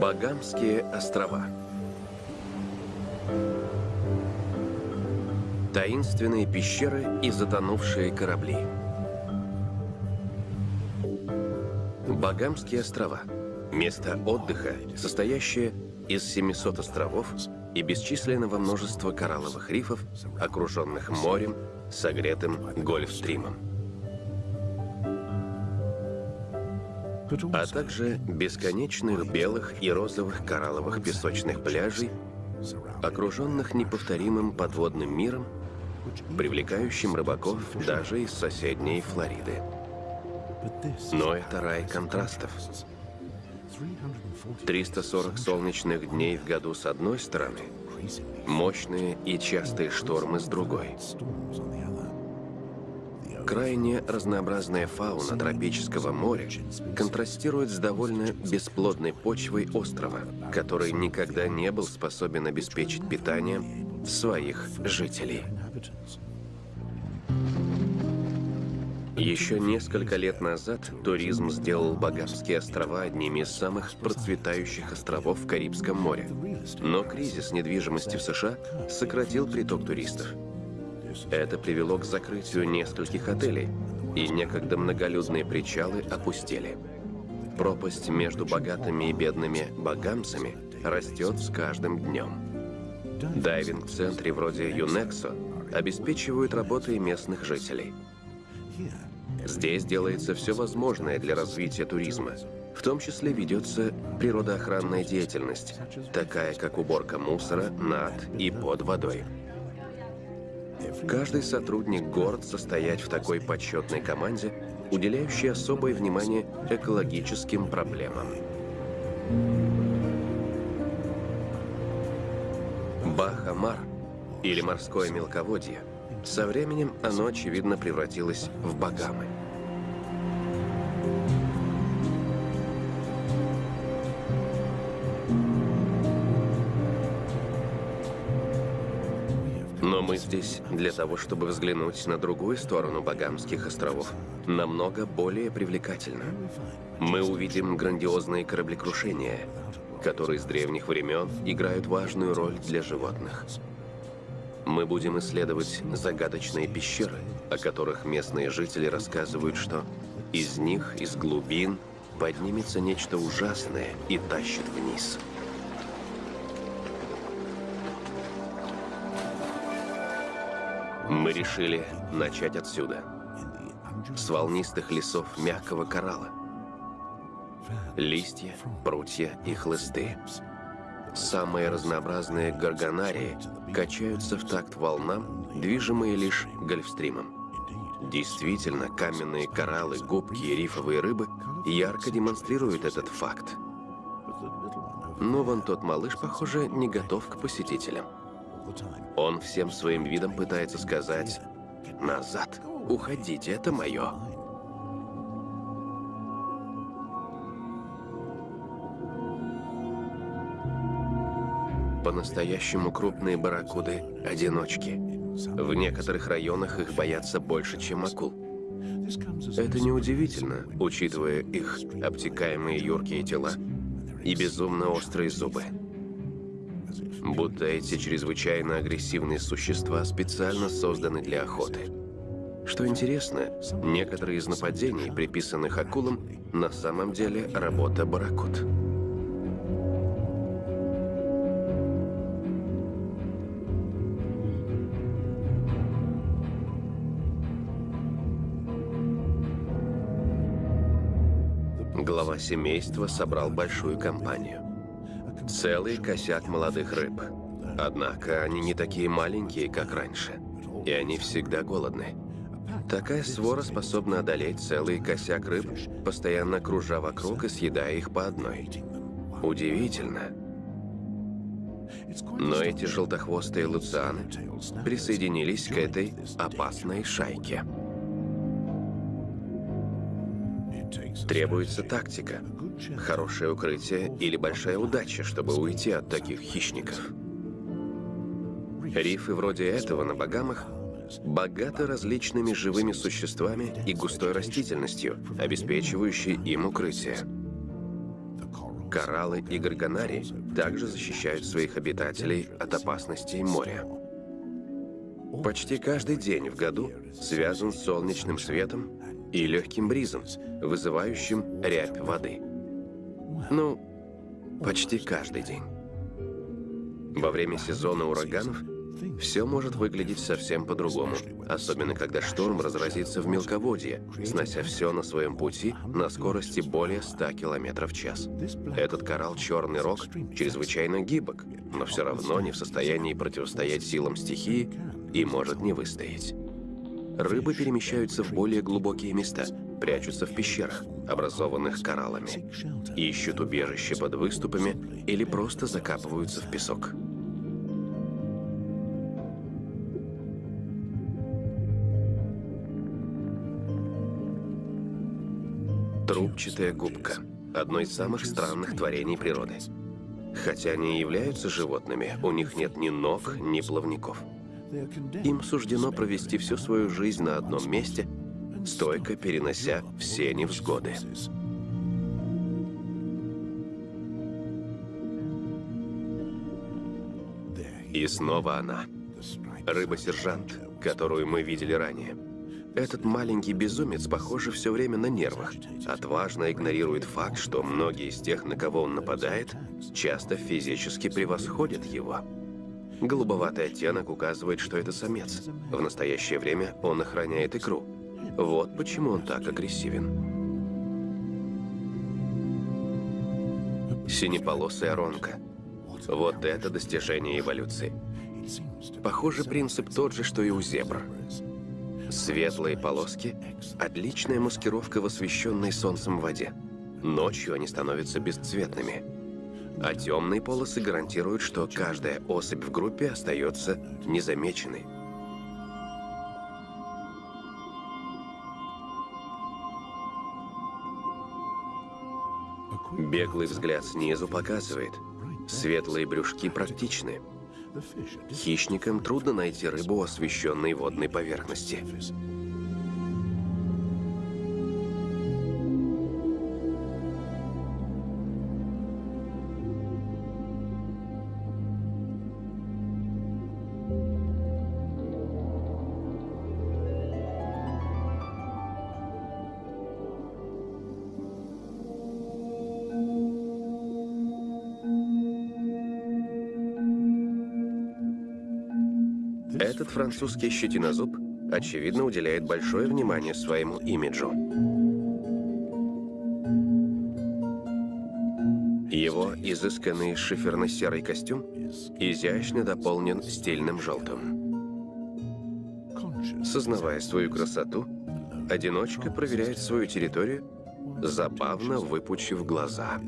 Багамские острова. Таинственные пещеры и затонувшие корабли. Багамские острова. Место отдыха, состоящее из 700 островов и бесчисленного множества коралловых рифов, окруженных морем, согретым гольфстримом. А также бесконечных белых и розовых коралловых песочных пляжей, окруженных неповторимым подводным миром, привлекающим рыбаков даже из соседней Флориды. Но это рай контрастов. 340 солнечных дней в году с одной стороны, мощные и частые штормы с другой. Крайне разнообразная фауна тропического моря контрастирует с довольно бесплодной почвой острова, который никогда не был способен обеспечить питание своих жителей. Еще несколько лет назад туризм сделал Багамские острова одними из самых процветающих островов в Карибском море. Но кризис недвижимости в США сократил приток туристов. Это привело к закрытию нескольких отелей, и некогда многолюдные причалы опустели. Пропасть между богатыми и бедными багамцами растет с каждым днем. Дайвинг-центры вроде Юнексо обеспечивают работой местных жителей. Здесь делается все возможное для развития туризма. В том числе ведется природоохранная деятельность, такая как уборка мусора над и под водой. Каждый сотрудник горд состоять в такой почетной команде, уделяющей особое внимание экологическим проблемам. Бахамар, или морское мелководье, со временем оно, очевидно, превратилось в Багамы. Здесь для того, чтобы взглянуть на другую сторону Багамских островов, намного более привлекательно. Мы увидим грандиозные кораблекрушения, которые с древних времен играют важную роль для животных. Мы будем исследовать загадочные пещеры, о которых местные жители рассказывают, что из них, из глубин, поднимется нечто ужасное и тащит вниз. Мы решили начать отсюда. С волнистых лесов мягкого коралла. Листья, прутья и хлысты. Самые разнообразные горгонарии качаются в такт волнам, движимые лишь гольфстримом. Действительно, каменные кораллы, губки и рифовые рыбы ярко демонстрируют этот факт. Но вон тот малыш, похоже, не готов к посетителям. Он всем своим видом пытается сказать «Назад! Уходите, это мое!» По-настоящему крупные барракуды – одиночки. В некоторых районах их боятся больше, чем акул. Это неудивительно, учитывая их обтекаемые юркие тела и безумно острые зубы будто эти чрезвычайно агрессивные существа специально созданы для охоты. Что интересно, некоторые из нападений, приписанных акулам, на самом деле работа барракуд. Глава семейства собрал большую компанию. Целый косяк молодых рыб. Однако они не такие маленькие, как раньше. И они всегда голодны. Такая свора способна одолеть целый косяк рыб, постоянно кружа вокруг и съедая их по одной. Удивительно. Но эти желтохвостые луцианы присоединились к этой опасной шайке. Требуется тактика, хорошее укрытие или большая удача, чтобы уйти от таких хищников. Рифы вроде этого на Багамах богаты различными живыми существами и густой растительностью, обеспечивающей им укрытие. Кораллы и горгонари также защищают своих обитателей от опасностей моря. Почти каждый день в году связан с солнечным светом и легким бризом, вызывающим рябь воды. Ну, почти каждый день. Во время сезона ураганов все может выглядеть совсем по-другому, особенно когда шторм разразится в мелководье, снося все на своем пути на скорости более 100 км в час. Этот коралл «Черный рог» чрезвычайно гибок, но все равно не в состоянии противостоять силам стихии и может не выстоять. Рыбы перемещаются в более глубокие места, прячутся в пещерах, образованных кораллами, ищут убежище под выступами или просто закапываются в песок. Трубчатая губка – одно из самых странных творений природы. Хотя они и являются животными, у них нет ни ног, ни плавников. Им суждено провести всю свою жизнь на одном месте, стойко перенося все невзгоды. И снова она. Рыба-сержант, которую мы видели ранее. Этот маленький безумец, похоже, все время на нервах. Отважно игнорирует факт, что многие из тех, на кого он нападает, часто физически превосходят его. Голубоватый оттенок указывает, что это самец. В настоящее время он охраняет икру. Вот почему он так агрессивен. Синеполосая ронка. Вот это достижение эволюции. Похоже, принцип тот же, что и у зебр. Светлые полоски – отличная маскировка в освещенной солнцем воде. Ночью они становятся бесцветными. А темные полосы гарантируют, что каждая особь в группе остается незамеченной. Беглый взгляд снизу показывает, светлые брюшки практичны – Хищникам трудно найти рыбу, освещенной водной поверхности. Французский щетинозуб, очевидно, уделяет большое внимание своему имиджу. Его изысканный шиферно-серый костюм изящно дополнен стильным желтым. Сознавая свою красоту, одиночка проверяет свою территорию, забавно выпучив глаза.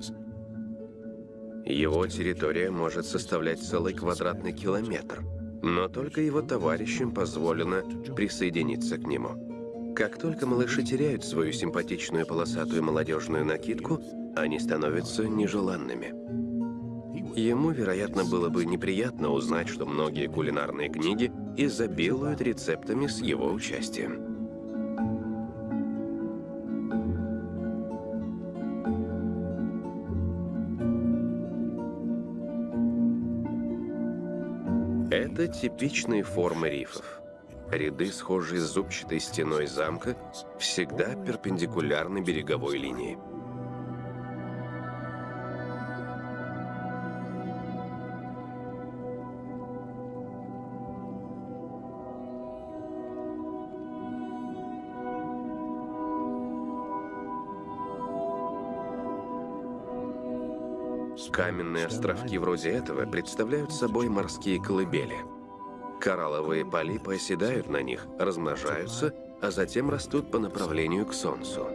Его территория может составлять целый квадратный километр – но только его товарищам позволено присоединиться к нему. Как только малыши теряют свою симпатичную полосатую молодежную накидку, они становятся нежеланными. Ему, вероятно, было бы неприятно узнать, что многие кулинарные книги изобилуют рецептами с его участием. Это типичные формы рифов. Ряды, схожие с зубчатой стеной замка, всегда перпендикулярны береговой линии. Каменные островки вроде этого представляют собой морские колыбели. Коралловые полипы оседают на них, размножаются, а затем растут по направлению к Солнцу.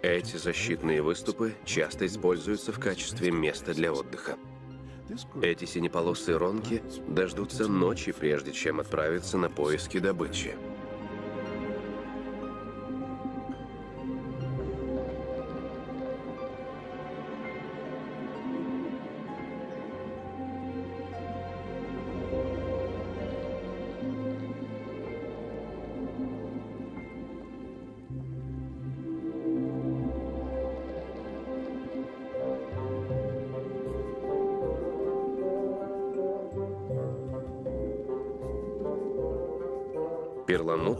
Эти защитные выступы часто используются в качестве места для отдыха. Эти синеполосые ронки дождутся ночи, прежде чем отправиться на поиски добычи.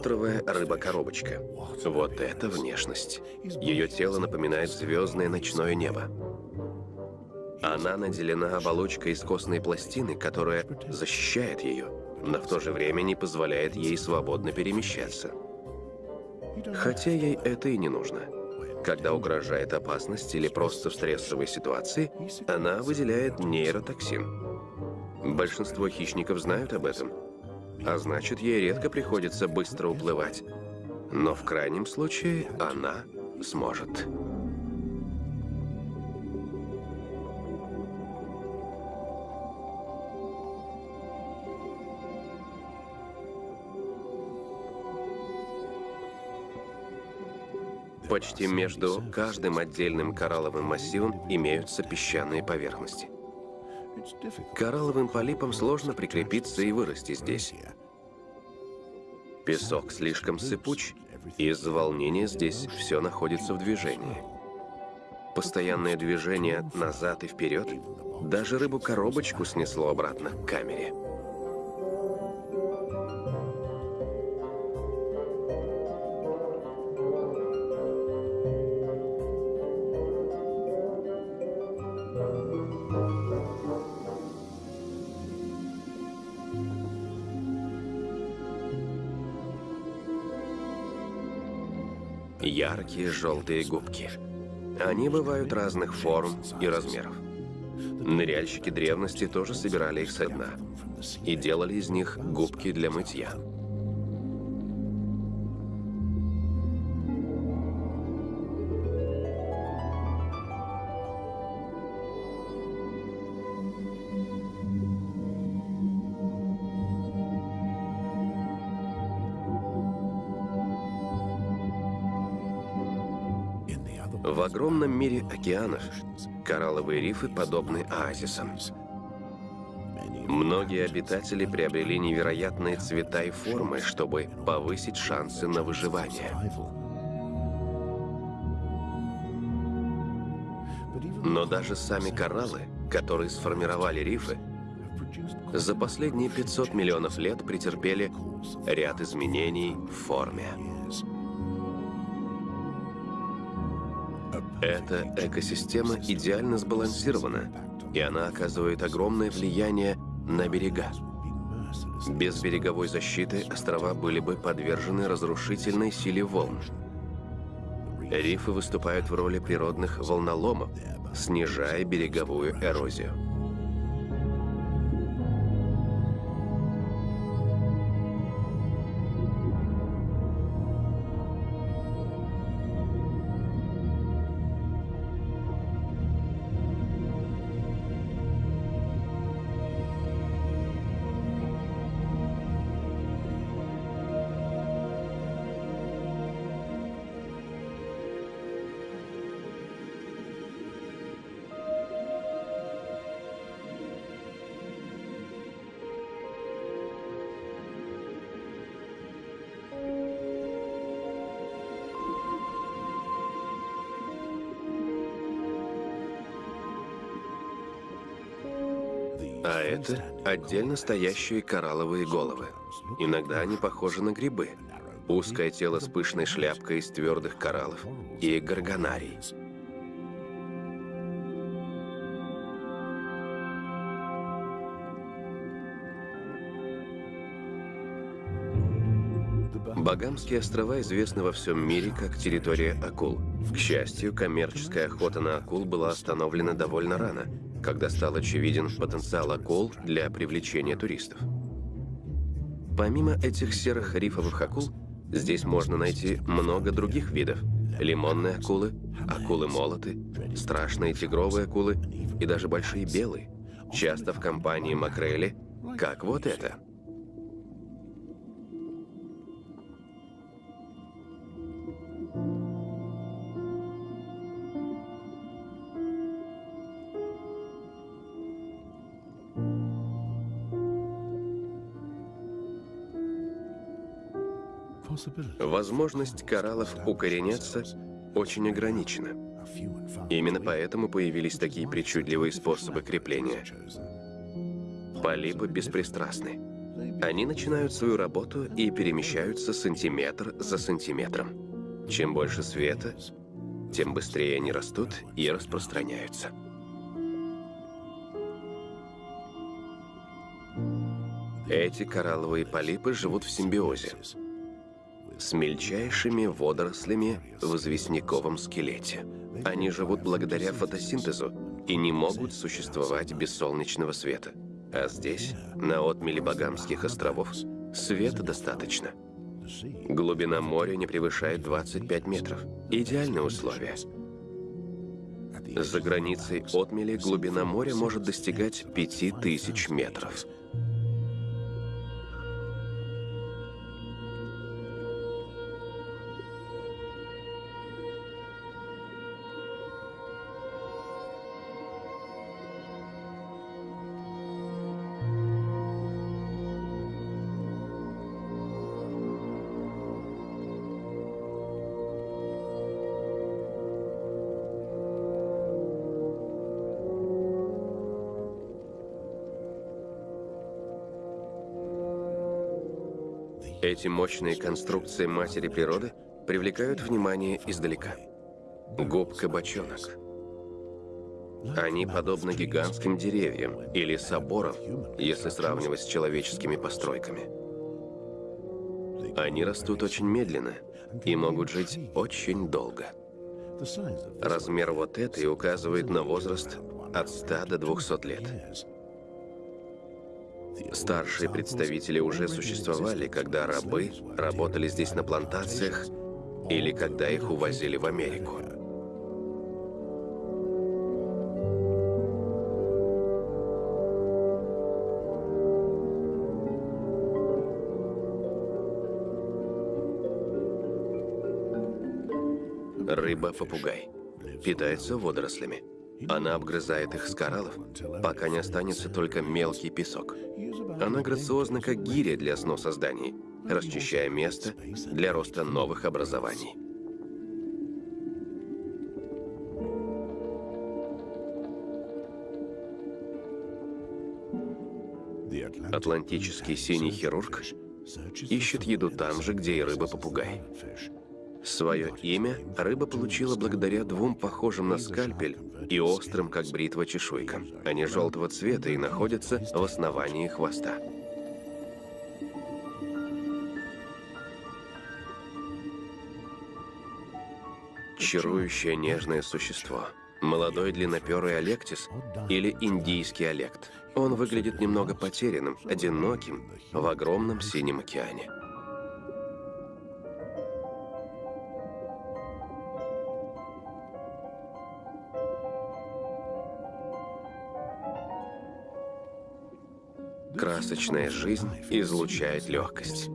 Перламутровая рыба-коробочка. Вот это внешность. Ее тело напоминает звездное ночное небо. Она наделена оболочкой из костной пластины, которая защищает ее, но в то же время не позволяет ей свободно перемещаться. Хотя ей это и не нужно. Когда угрожает опасность или просто в стрессовой ситуации, она выделяет нейротоксин. Большинство хищников знают об этом, а значит, ей редко приходится быстро уплывать. Но в крайнем случае она сможет. Почти между каждым отдельным коралловым массивом имеются песчаные поверхности. Коралловым полипам сложно прикрепиться и вырасти здесь. Песок слишком сыпуч, и из-за волнения здесь все находится в движении. Постоянное движение назад и вперед даже рыбу-коробочку снесло обратно к камере. Яркие желтые губки. Они бывают разных форм и размеров. Ныряльщики древности тоже собирали их со дна и делали из них губки для мытья. Океанов коралловые рифы подобны оазисам. Многие обитатели приобрели невероятные цвета и формы, чтобы повысить шансы на выживание. Но даже сами кораллы, которые сформировали рифы, за последние 500 миллионов лет претерпели ряд изменений в форме. Эта экосистема идеально сбалансирована, и она оказывает огромное влияние на берега. Без береговой защиты острова были бы подвержены разрушительной силе волн. Рифы выступают в роли природных волноломов, снижая береговую эрозию. Отдельно стоящие коралловые головы. Иногда они похожи на грибы. Узкое тело с пышной шляпкой из твердых кораллов и горгонарий. Багамские острова известны во всем мире как территория акул. К счастью, коммерческая охота на акул была остановлена довольно рано, когда стал очевиден потенциал акул для привлечения туристов. Помимо этих серых рифовых акул, здесь можно найти много других видов. Лимонные акулы, акулы-молоты, страшные тигровые акулы и даже большие белые, часто в компании макрели, как вот это – Возможность кораллов укореняться очень ограничена. Именно поэтому появились такие причудливые способы крепления. Полипы беспристрастны. Они начинают свою работу и перемещаются сантиметр за сантиметром. Чем больше света, тем быстрее они растут и распространяются. Эти коралловые полипы живут в симбиозе с мельчайшими водорослями в известняковом скелете. Они живут благодаря фотосинтезу и не могут существовать без солнечного света. А здесь, на отмеле Багамских островов, света достаточно. Глубина моря не превышает 25 метров. Идеальные условия. За границей отмели глубина моря может достигать 5000 метров. Эти мощные конструкции матери природы привлекают внимание издалека. Губка-бочонок. Они подобны гигантским деревьям или соборам, если сравнивать с человеческими постройками. Они растут очень медленно и могут жить очень долго. Размер вот этой указывает на возраст от 100 до 200 лет. Старшие представители уже существовали, когда рабы работали здесь на плантациях или когда их увозили в Америку. Рыба-попугай питается водорослями. Она обгрызает их с кораллов, пока не останется только мелкий песок. Она грациозна, как гиря для сноса зданий, расчищая место для роста новых образований. Атлантический синий хирург ищет еду там же, где и рыба-попугай. Свое имя рыба получила благодаря двум похожим на скальпель и острым, как бритва, чешуйкам. Они желтого цвета и находятся в основании хвоста. Чарующее нежное существо. Молодой длинноперый алектис или индийский алект. Он выглядит немного потерянным, одиноким в огромном синем океане. Красочная жизнь излучает легкость.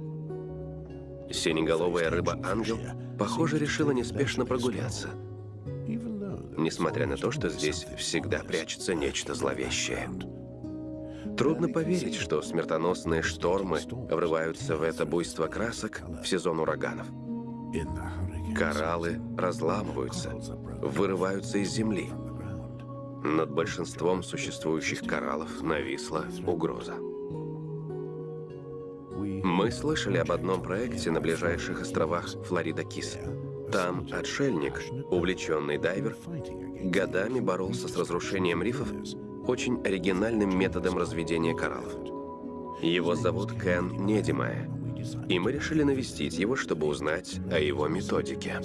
Синеголовая рыба-ангел, похоже, решила неспешно прогуляться. Несмотря на то, что здесь всегда прячется нечто зловещее. Трудно поверить, что смертоносные штормы врываются в это буйство красок в сезон ураганов. Кораллы разламываются, вырываются из земли. Над большинством существующих кораллов нависла угроза. Мы слышали об одном проекте на ближайших островах Флорида-Кис. Там отшельник, увлеченный дайвер, годами боролся с разрушением рифов очень оригинальным методом разведения кораллов. Его зовут Кен Недимая, и мы решили навестить его, чтобы узнать о его методике.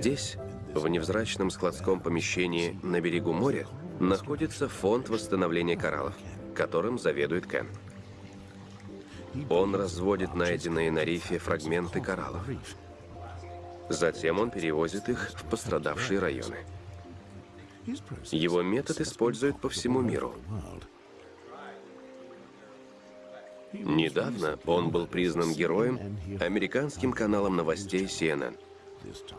Здесь, в невзрачном складском помещении на берегу моря, находится фонд восстановления кораллов, которым заведует Кен. Он разводит найденные на рифе фрагменты кораллов. Затем он перевозит их в пострадавшие районы. Его метод используют по всему миру. Недавно он был признан героем американским каналом новостей CNN –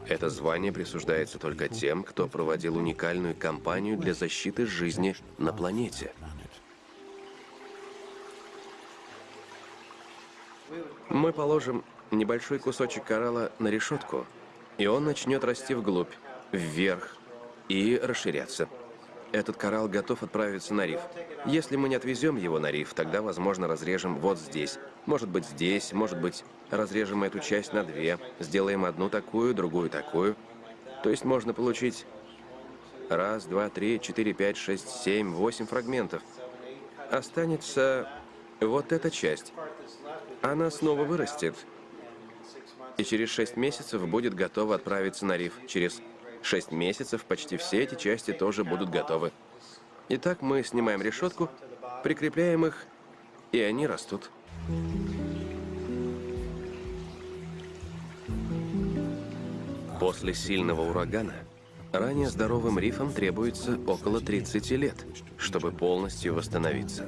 это звание присуждается только тем, кто проводил уникальную кампанию для защиты жизни на планете. Мы положим небольшой кусочек коралла на решетку, и он начнет расти вглубь, вверх и расширяться. Этот коралл готов отправиться на риф. Если мы не отвезем его на риф, тогда, возможно, разрежем вот здесь. Может быть, здесь, может быть, разрежем эту часть на две, сделаем одну такую, другую такую. То есть можно получить раз, два, три, четыре, пять, шесть, семь, восемь фрагментов. Останется вот эта часть. Она снова вырастет. И через шесть месяцев будет готова отправиться на риф. Через Шесть месяцев почти все эти части тоже будут готовы. Итак, мы снимаем решетку, прикрепляем их, и они растут. После сильного урагана ранее здоровым рифам требуется около 30 лет, чтобы полностью восстановиться.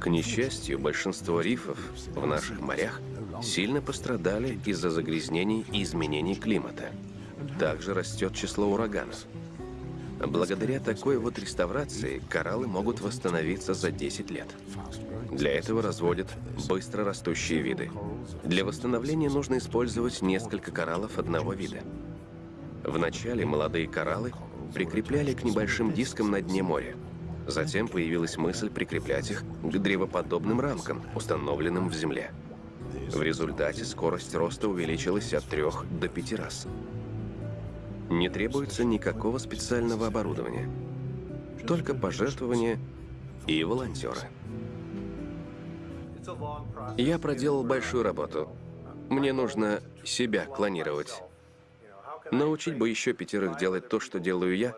К несчастью, большинство рифов в наших морях сильно пострадали из-за загрязнений и изменений климата. Также растет число ураганов. Благодаря такой вот реставрации кораллы могут восстановиться за 10 лет. Для этого разводят быстро растущие виды. Для восстановления нужно использовать несколько кораллов одного вида. Вначале молодые кораллы прикрепляли к небольшим дискам на дне моря. Затем появилась мысль прикреплять их к древоподобным рамкам, установленным в земле. В результате скорость роста увеличилась от 3 до 5 раз. Не требуется никакого специального оборудования. Только пожертвования и волонтеры. Я проделал большую работу. Мне нужно себя клонировать. Научить бы еще пятерых делать то, что делаю я.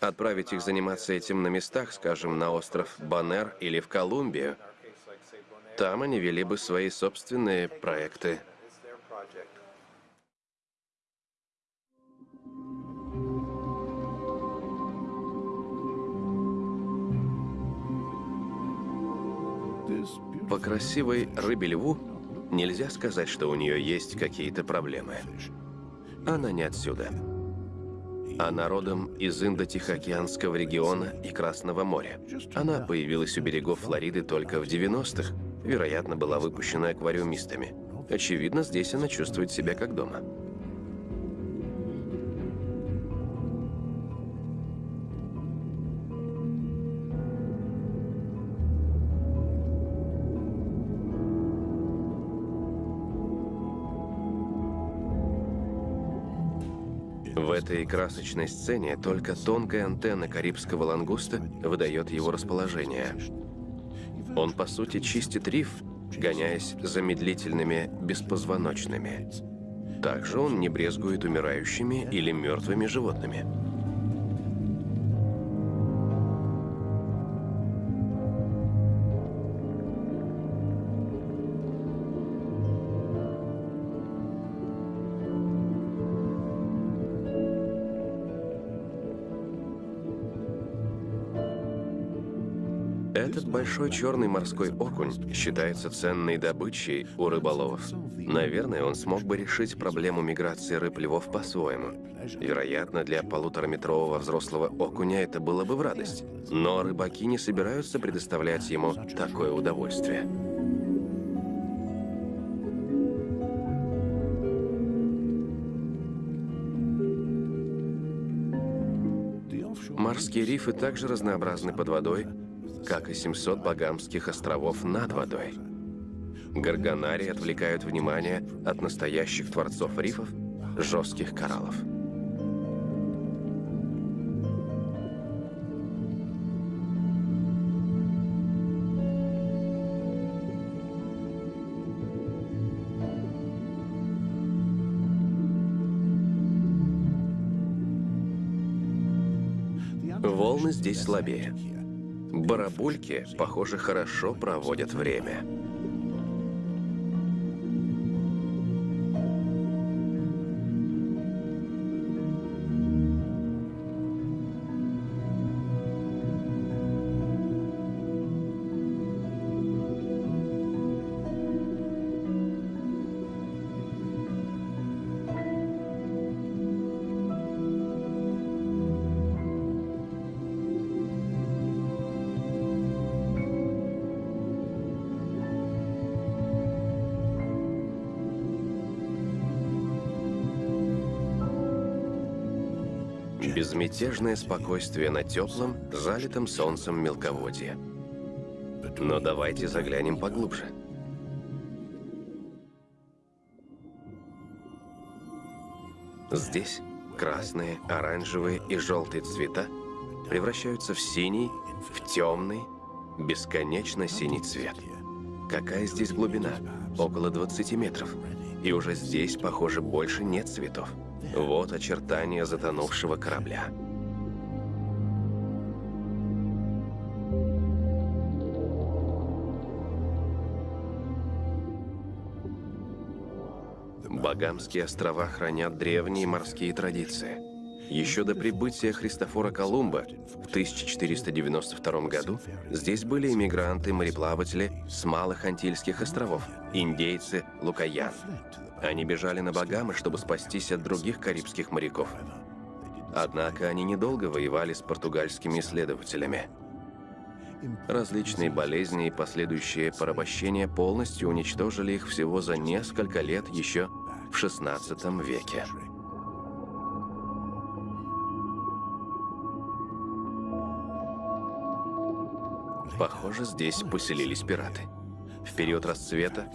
Отправить их заниматься этим на местах, скажем, на остров Банер или в Колумбию. Там они вели бы свои собственные проекты. По красивой рыбе-льву нельзя сказать, что у нее есть какие-то проблемы. Она не отсюда. Она родом из Индо-Тихоокеанского региона и Красного моря. Она появилась у берегов Флориды только в 90-х, вероятно, была выпущена аквариумистами. Очевидно, здесь она чувствует себя как дома. Этой красочной сцене только тонкая антенна карибского лангуста выдает его расположение. Он, по сути, чистит риф, гоняясь за медлительными беспозвоночными. Также он не брезгует умирающими или мертвыми животными. Большой черный морской окунь считается ценной добычей у рыболовов. Наверное, он смог бы решить проблему миграции рыб-львов по-своему. Вероятно, для полутораметрового взрослого окуня это было бы в радость. Но рыбаки не собираются предоставлять ему такое удовольствие. Морские рифы также разнообразны под водой, как и 700 Багамских островов над водой. Гарганари отвлекают внимание от настоящих творцов рифов, жестких кораллов. Волны здесь слабее. Барабульки, похоже, хорошо проводят время. Безмятежное спокойствие на теплом, залитом солнцем мелководье. Но давайте заглянем поглубже. Здесь красные, оранжевые и желтые цвета превращаются в синий, в темный, бесконечно синий цвет. Какая здесь глубина? Около 20 метров. И уже здесь, похоже, больше нет цветов. Вот очертания затонувшего корабля. Багамские острова хранят древние морские традиции. Еще до прибытия Христофора Колумба в 1492 году здесь были иммигранты-мореплаватели с малых Антильских островов, индейцы Лукаян. Они бежали на Багамы, чтобы спастись от других карибских моряков. Однако они недолго воевали с португальскими исследователями. Различные болезни и последующие порабощения полностью уничтожили их всего за несколько лет еще в XVI веке. Похоже, здесь поселились пираты. В период расцвета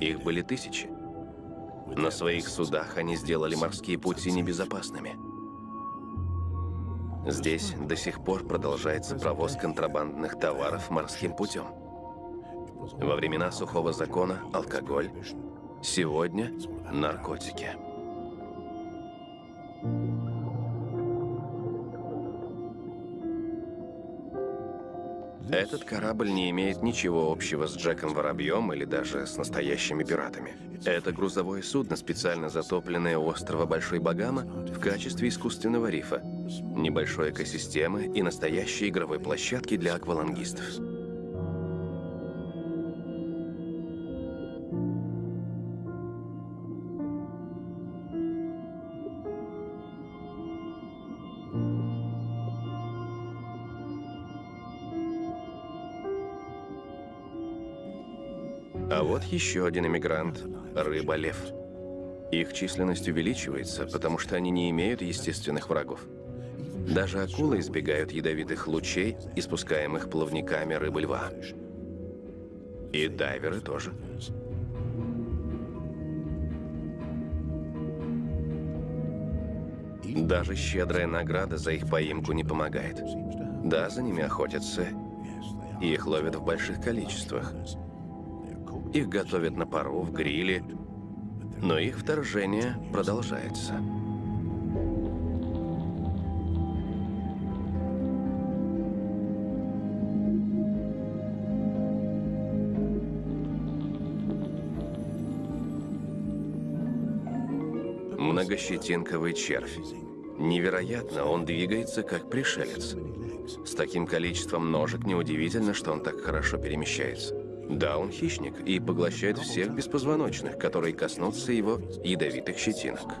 их были тысячи. На своих судах они сделали морские пути небезопасными. Здесь до сих пор продолжается провоз контрабандных товаров морским путем. Во времена сухого закона – алкоголь, сегодня – наркотики. Этот корабль не имеет ничего общего с Джеком Воробьем или даже с настоящими пиратами. Это грузовое судно, специально затопленное у острова Большой Багама в качестве искусственного рифа, небольшой экосистемы и настоящей игровой площадки для аквалангистов. А вот еще один иммигрант – рыба-лев. Их численность увеличивается, потому что они не имеют естественных врагов. Даже акулы избегают ядовитых лучей, испускаемых плавниками рыбы-льва. И дайверы тоже. Даже щедрая награда за их поимку не помогает. Да, за ними охотятся, и их ловят в больших количествах. Их готовят на пару, в гриле, но их вторжение продолжается. Многощетинковый червь. Невероятно, он двигается как пришелец. С таким количеством ножек неудивительно, что он так хорошо перемещается. Да, он хищник и поглощает всех беспозвоночных, которые коснутся его ядовитых щетинок.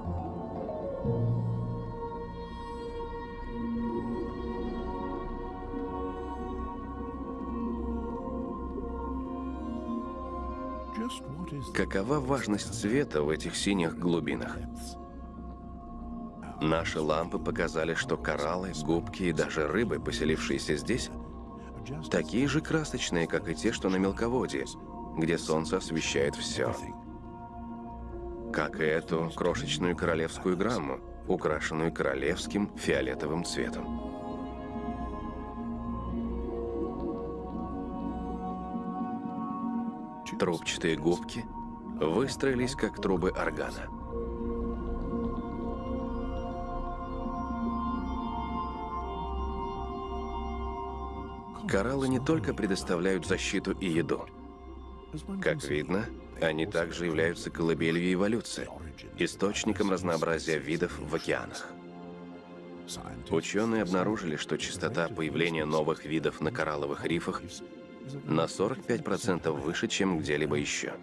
Какова важность цвета в этих синих глубинах? Наши лампы показали, что кораллы, губки и даже рыбы, поселившиеся здесь, такие же красочные, как и те, что на мелководье, где солнце освещает все. Как и эту крошечную королевскую грамму, украшенную королевским фиолетовым цветом. Трубчатые губки выстроились, как трубы органа. Кораллы не только предоставляют защиту и еду. Как видно, они также являются колыбелью эволюции, источником разнообразия видов в океанах. Ученые обнаружили, что частота появления новых видов на коралловых рифах на 45% выше, чем где-либо еще.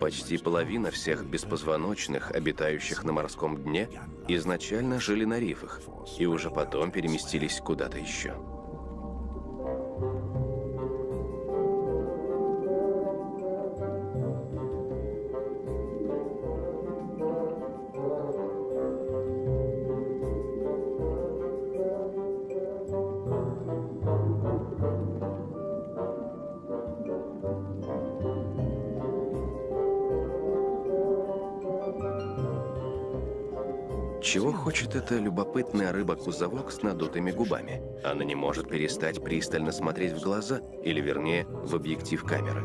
Почти половина всех беспозвоночных, обитающих на морском дне, изначально жили на рифах и уже потом переместились куда-то еще. Хочет эта любопытная рыба-кузовок с надутыми губами? Она не может перестать пристально смотреть в глаза, или вернее, в объектив камеры.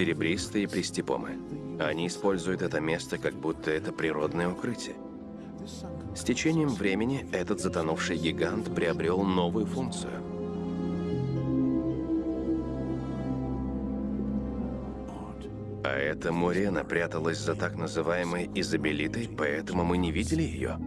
Серебристые пристепомы. Они используют это место, как будто это природное укрытие. С течением времени этот затонувший гигант приобрел новую функцию. А эта Мурена пряталась за так называемой изобелитой, поэтому мы не видели ее.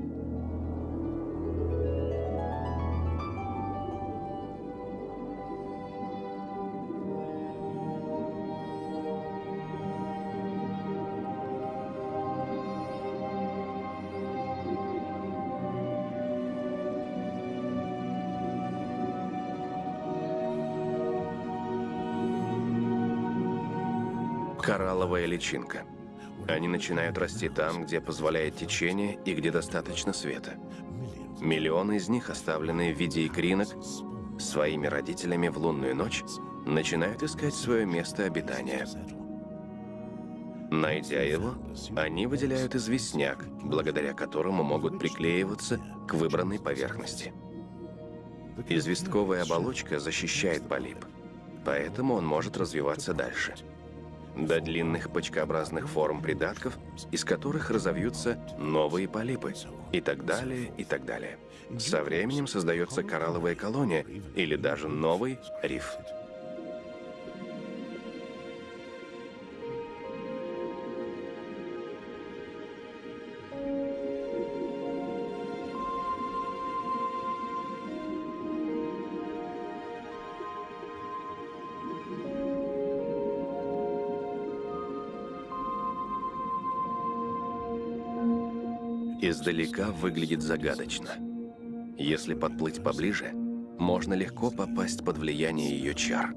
Личинка. Они начинают расти там, где позволяет течение и где достаточно света. Миллионы из них, оставленные в виде икринок, своими родителями в лунную ночь, начинают искать свое место обитания. Найдя его, они выделяют известняк, благодаря которому могут приклеиваться к выбранной поверхности. Известковая оболочка защищает полип, поэтому он может развиваться дальше до длинных почкообразных форм придатков, из которых разовьются новые полипы, и так далее, и так далее. Со временем создается коралловая колония или даже новый риф. Издалека выглядит загадочно. Если подплыть поближе, можно легко попасть под влияние ее чар.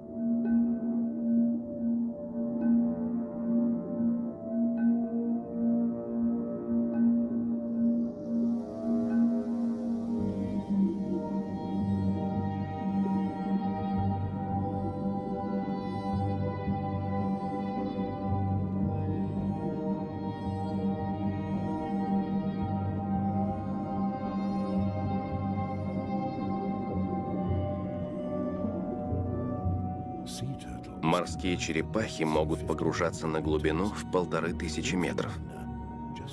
Морские черепахи могут погружаться на глубину в полторы тысячи метров.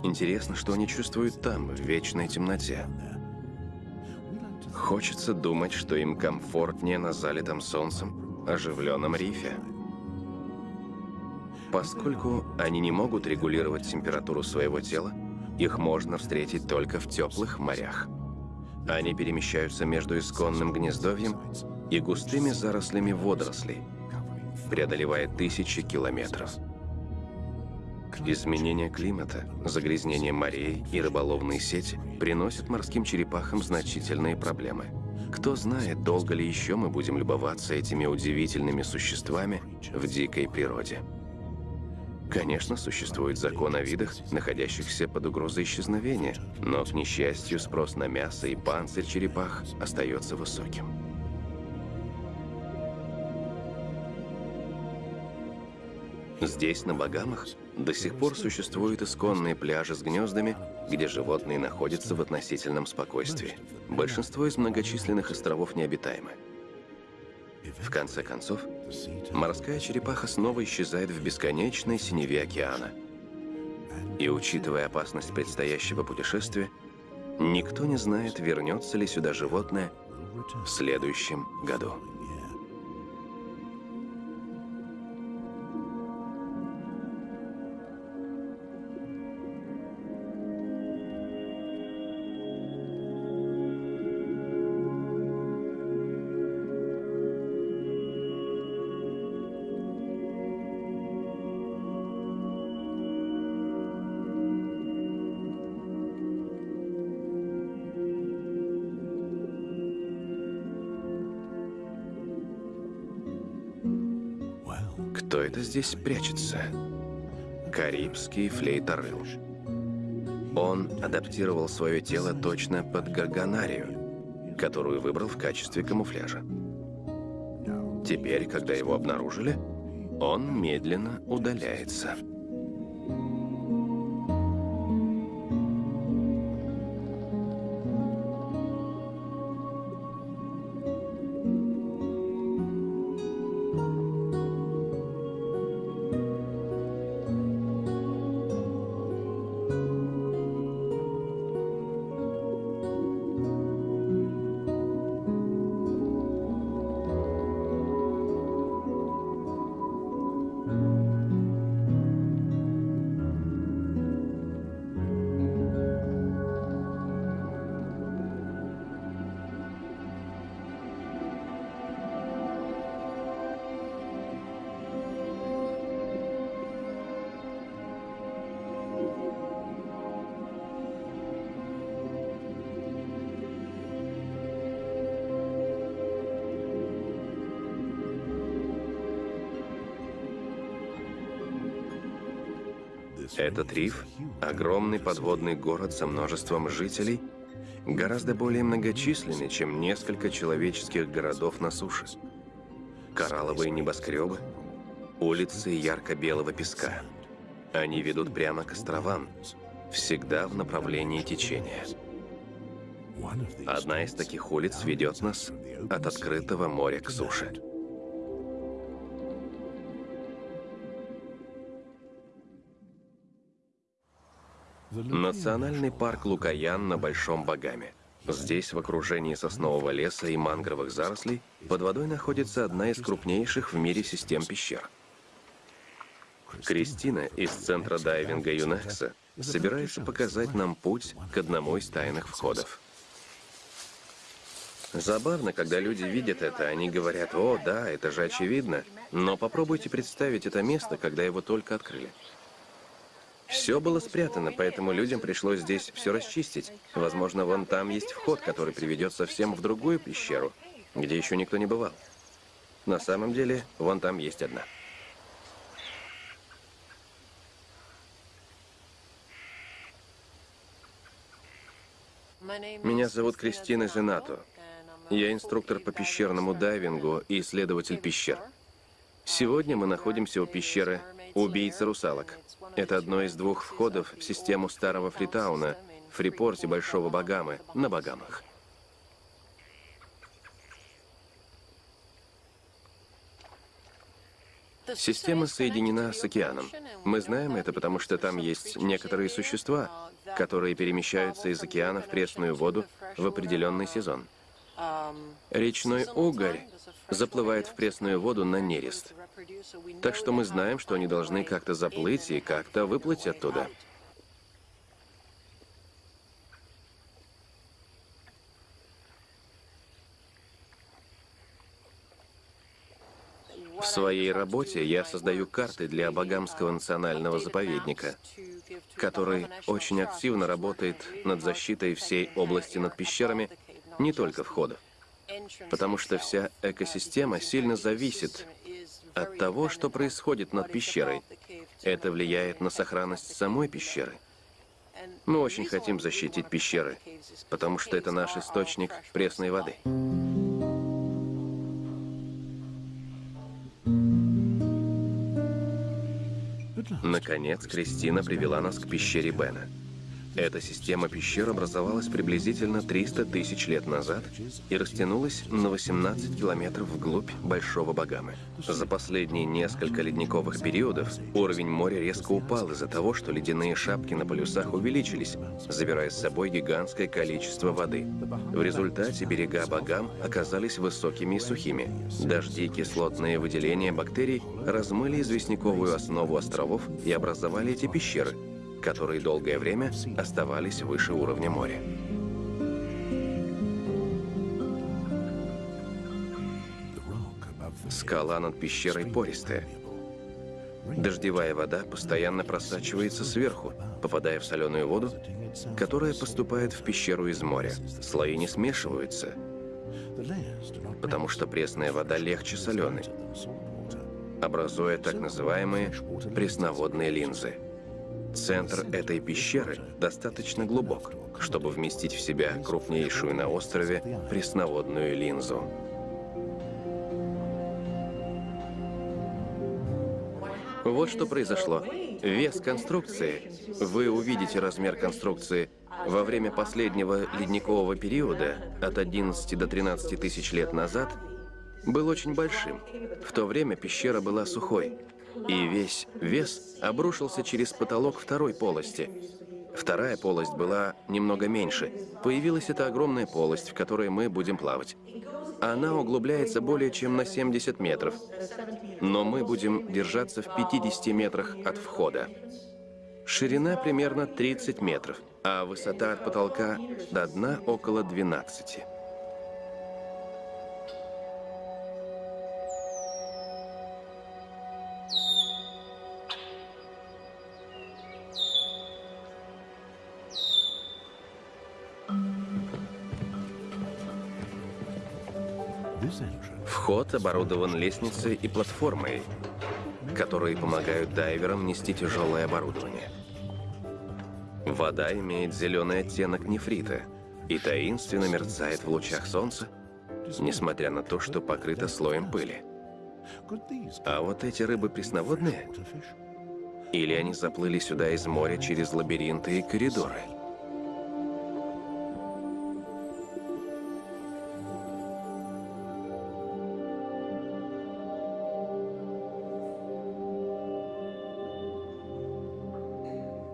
Интересно, что они чувствуют там, в вечной темноте. Хочется думать, что им комфортнее на залитом солнцем, оживленном рифе. Поскольку они не могут регулировать температуру своего тела, их можно встретить только в теплых морях. Они перемещаются между исконным гнездовьем и густыми зарослями водорослей – преодолевая тысячи километров. Изменение климата, загрязнение морей и рыболовные сети приносят морским черепахам значительные проблемы. Кто знает, долго ли еще мы будем любоваться этими удивительными существами в дикой природе. Конечно, существует закон о видах, находящихся под угрозой исчезновения, но, к несчастью, спрос на мясо и панцирь черепах остается высоким. Здесь, на Багамах, до сих пор существуют исконные пляжи с гнездами, где животные находятся в относительном спокойствии. Большинство из многочисленных островов необитаемы. В конце концов, морская черепаха снова исчезает в бесконечной синеве океана. И учитывая опасность предстоящего путешествия, никто не знает, вернется ли сюда животное в следующем году. Это здесь прячется? Карибский флейторыл. Он адаптировал свое тело точно под гарганарию, которую выбрал в качестве камуфляжа. Теперь, когда его обнаружили, он медленно удаляется. Этот риф – огромный подводный город со множеством жителей, гораздо более многочисленный, чем несколько человеческих городов на суше. Коралловые небоскребы, улицы ярко-белого песка. Они ведут прямо к островам, всегда в направлении течения. Одна из таких улиц ведет нас от открытого моря к суше. Национальный парк Лукаян на Большом Багаме. Здесь, в окружении соснового леса и мангровых зарослей, под водой находится одна из крупнейших в мире систем пещер. Кристина из центра дайвинга ЮНЕКСа собирается показать нам путь к одному из тайных входов. Забавно, когда люди видят это, они говорят, «О, да, это же очевидно», но попробуйте представить это место, когда его только открыли. Все было спрятано, поэтому людям пришлось здесь все расчистить. Возможно, вон там есть вход, который приведет совсем в другую пещеру, где еще никто не бывал. На самом деле, вон там есть одна. Меня зовут Кристина Зенато. Я инструктор по пещерному дайвингу и исследователь пещер. Сегодня мы находимся у пещеры Убийца русалок. Это одно из двух входов в систему старого Фритауна, в Фрипорте Большого Багамы, на Багамах. Система соединена с океаном. Мы знаем это, потому что там есть некоторые существа, которые перемещаются из океана в пресную воду в определенный сезон. Речной угорь заплывает в пресную воду на нерест. Так что мы знаем, что они должны как-то заплыть и как-то выплыть оттуда. В своей работе я создаю карты для Багамского национального заповедника, который очень активно работает над защитой всей области над пещерами, не только входов потому что вся экосистема сильно зависит от того, что происходит над пещерой. Это влияет на сохранность самой пещеры. Мы очень хотим защитить пещеры, потому что это наш источник пресной воды. Наконец, Кристина привела нас к пещере Бена. Эта система пещер образовалась приблизительно 300 тысяч лет назад и растянулась на 18 километров вглубь Большого Багамы. За последние несколько ледниковых периодов уровень моря резко упал из-за того, что ледяные шапки на полюсах увеличились, забирая с собой гигантское количество воды. В результате берега Багам оказались высокими и сухими. Дожди и кислотные выделения бактерий размыли известняковую основу островов и образовали эти пещеры, которые долгое время оставались выше уровня моря. Скала над пещерой пористая. Дождевая вода постоянно просачивается сверху, попадая в соленую воду, которая поступает в пещеру из моря. Слои не смешиваются, потому что пресная вода легче соленой. образуя так называемые пресноводные линзы. Центр этой пещеры достаточно глубок, чтобы вместить в себя крупнейшую на острове пресноводную линзу. Вот что произошло. Вес конструкции. Вы увидите размер конструкции во время последнего ледникового периода от 11 до 13 тысяч лет назад был очень большим. В то время пещера была сухой, и весь вес обрушился через потолок второй полости. Вторая полость была немного меньше. Появилась эта огромная полость, в которой мы будем плавать. Она углубляется более чем на 70 метров, но мы будем держаться в 50 метрах от входа. Ширина примерно 30 метров, а высота от потолка до дна около 12. Вход оборудован лестницей и платформой, которые помогают дайверам нести тяжелое оборудование. Вода имеет зеленый оттенок нефрита и таинственно мерцает в лучах солнца, несмотря на то, что покрыта слоем пыли. А вот эти рыбы пресноводные? Или они заплыли сюда из моря через лабиринты и коридоры?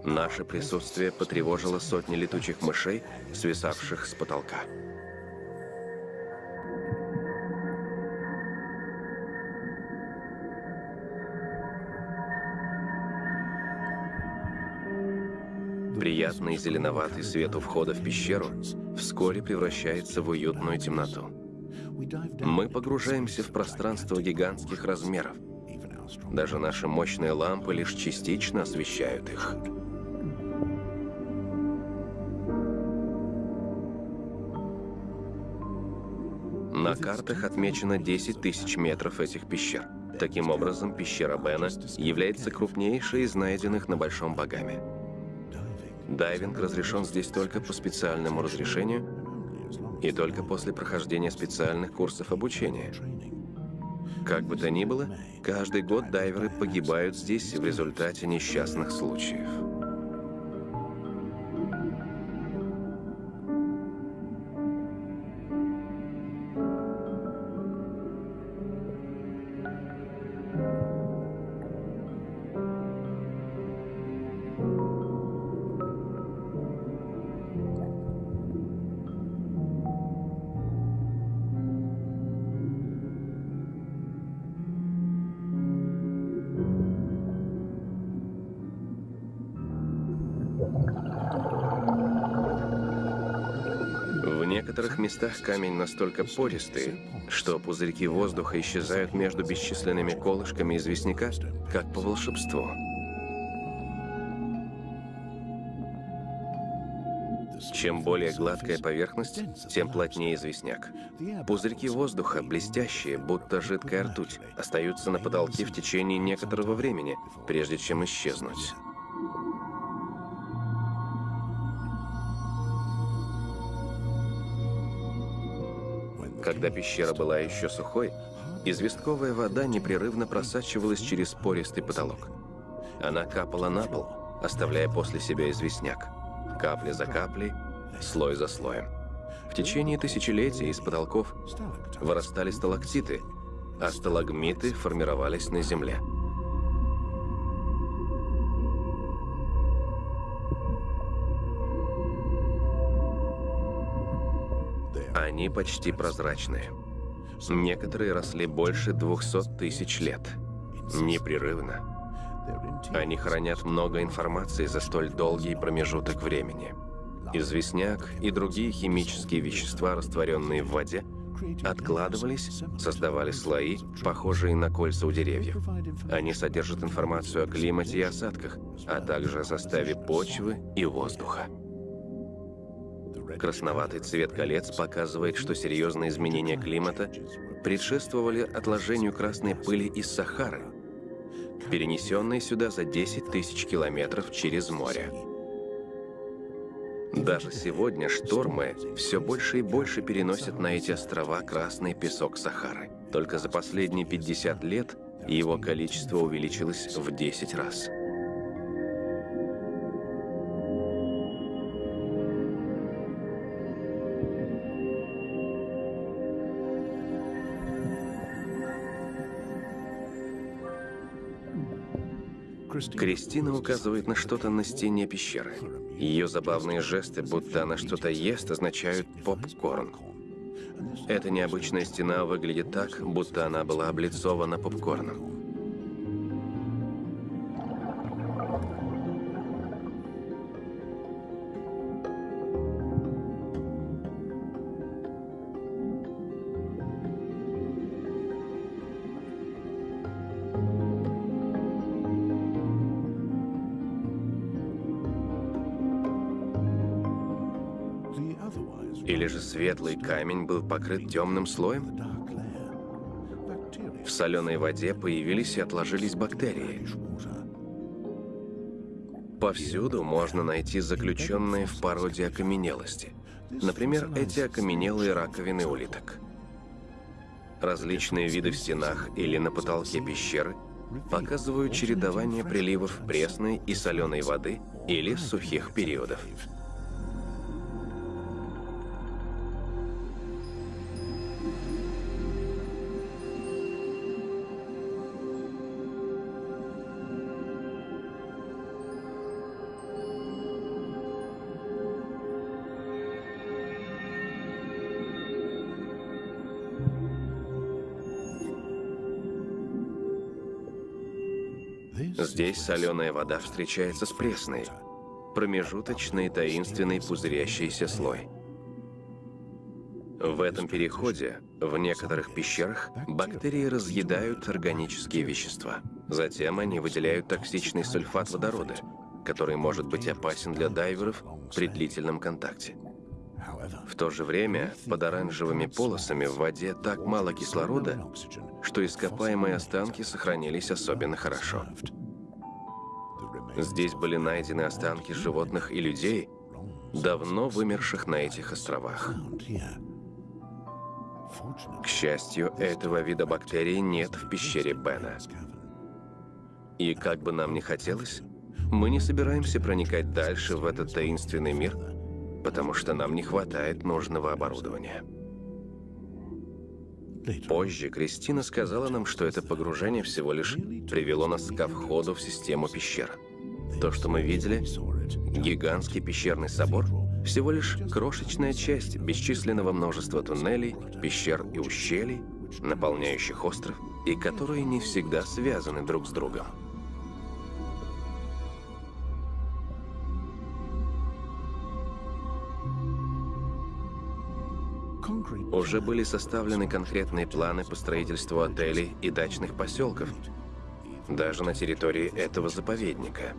Наше присутствие потревожило сотни летучих мышей, свисавших с потолка. Приятный зеленоватый свет у входа в пещеру вскоре превращается в уютную темноту. Мы погружаемся в пространство гигантских размеров. Даже наши мощные лампы лишь частично освещают их. На картах отмечено 10 тысяч метров этих пещер. Таким образом, пещера Бена является крупнейшей из найденных на Большом Багаме. Дайвинг разрешен здесь только по специальному разрешению и только после прохождения специальных курсов обучения. Как бы то ни было, каждый год дайверы погибают здесь в результате несчастных случаев. Некоторых местах камень настолько пористый, что пузырьки воздуха исчезают между бесчисленными колышками известняка, как по волшебству. Чем более гладкая поверхность, тем плотнее известняк. Пузырьки воздуха, блестящие, будто жидкая ртуть, остаются на потолке в течение некоторого времени, прежде чем исчезнуть. Когда пещера была еще сухой, известковая вода непрерывно просачивалась через пористый потолок. Она капала на пол, оставляя после себя известняк. Капля за каплей, слой за слоем. В течение тысячелетий из потолков вырастали сталактиты, а сталагмиты формировались на земле. Они почти прозрачные. Некоторые росли больше 200 тысяч лет. Непрерывно. Они хранят много информации за столь долгий промежуток времени. Известняк и другие химические вещества, растворенные в воде, откладывались, создавали слои, похожие на кольца у деревьев. Они содержат информацию о климате и осадках, а также о составе почвы и воздуха. Красноватый цвет колец показывает, что серьезные изменения климата предшествовали отложению красной пыли из Сахары, перенесенные сюда за 10 тысяч километров через море. Даже сегодня штормы все больше и больше переносят на эти острова красный песок Сахары. Только за последние 50 лет его количество увеличилось в 10 раз. Кристина указывает на что-то на стене пещеры. Ее забавные жесты, будто она что-то ест, означают попкорн. Эта необычная стена выглядит так, будто она была облицована попкорном. Светлый камень был покрыт темным слоем? В соленой воде появились и отложились бактерии. Повсюду можно найти заключенные в породе окаменелости. Например, эти окаменелые раковины улиток. Различные виды в стенах или на потолке пещеры показывают чередование приливов пресной и соленой воды или сухих периодов. Здесь соленая вода встречается с пресной. Промежуточный таинственный пузырящийся слой. В этом переходе, в некоторых пещерах, бактерии разъедают органические вещества. Затем они выделяют токсичный сульфат водорода, который может быть опасен для дайверов при длительном контакте. В то же время под оранжевыми полосами в воде так мало кислорода, что ископаемые останки сохранились особенно хорошо. Здесь были найдены останки животных и людей, давно вымерших на этих островах. К счастью, этого вида бактерий нет в пещере Бена. И как бы нам ни хотелось, мы не собираемся проникать дальше в этот таинственный мир, потому что нам не хватает нужного оборудования. Позже Кристина сказала нам, что это погружение всего лишь привело нас ко входу в систему пещер. То, что мы видели, гигантский пещерный собор, всего лишь крошечная часть бесчисленного множества туннелей, пещер и ущелий, наполняющих остров, и которые не всегда связаны друг с другом. Уже были составлены конкретные планы по строительству отелей и дачных поселков, даже на территории этого заповедника.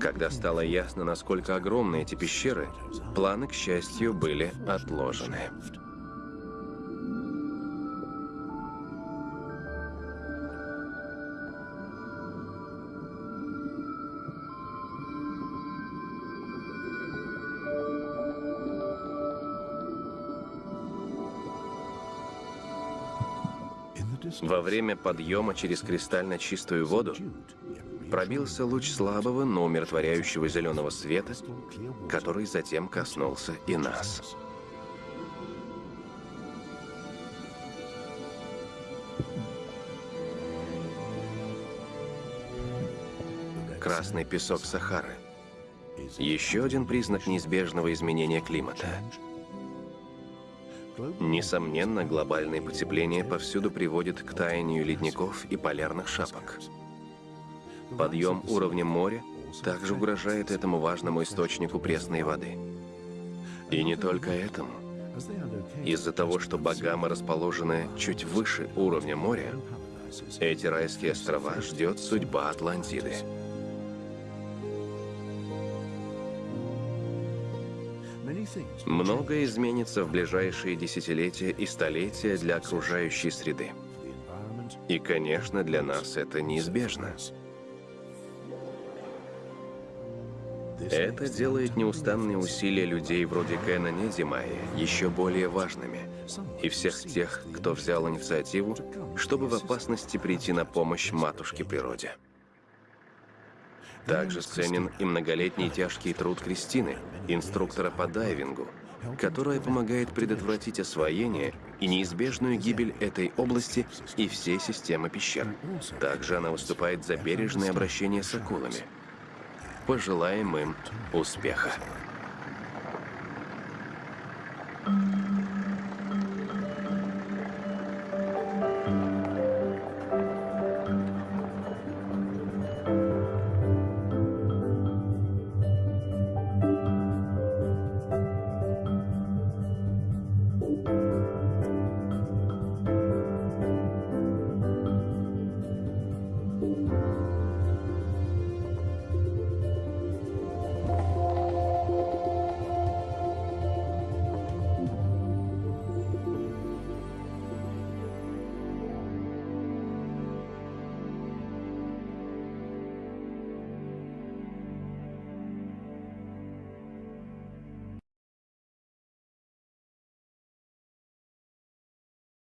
Когда стало ясно, насколько огромны эти пещеры, планы, к счастью, были отложены. Во время подъема через кристально чистую воду пробился луч слабого, но умиротворяющего зеленого света, который затем коснулся и нас. Красный песок Сахары. Еще один признак неизбежного изменения климата. Несомненно, глобальное потепление повсюду приводит к таянию ледников и полярных шапок. Подъем уровня моря также угрожает этому важному источнику пресной воды. И не только этому. Из-за того, что Багамы расположены чуть выше уровня моря, эти райские острова ждет судьба Атлантиды. Многое изменится в ближайшие десятилетия и столетия для окружающей среды. И, конечно, для нас это неизбежно. Это делает неустанные усилия людей вроде Кена Недимая еще более важными. И всех тех, кто взял инициативу, чтобы в опасности прийти на помощь матушке природе. Также ценен и многолетний тяжкий труд Кристины, инструктора по дайвингу, которая помогает предотвратить освоение и неизбежную гибель этой области и всей системы пещер. Также она выступает за бережное обращение с акулами. Пожелаем им успеха. Thank you.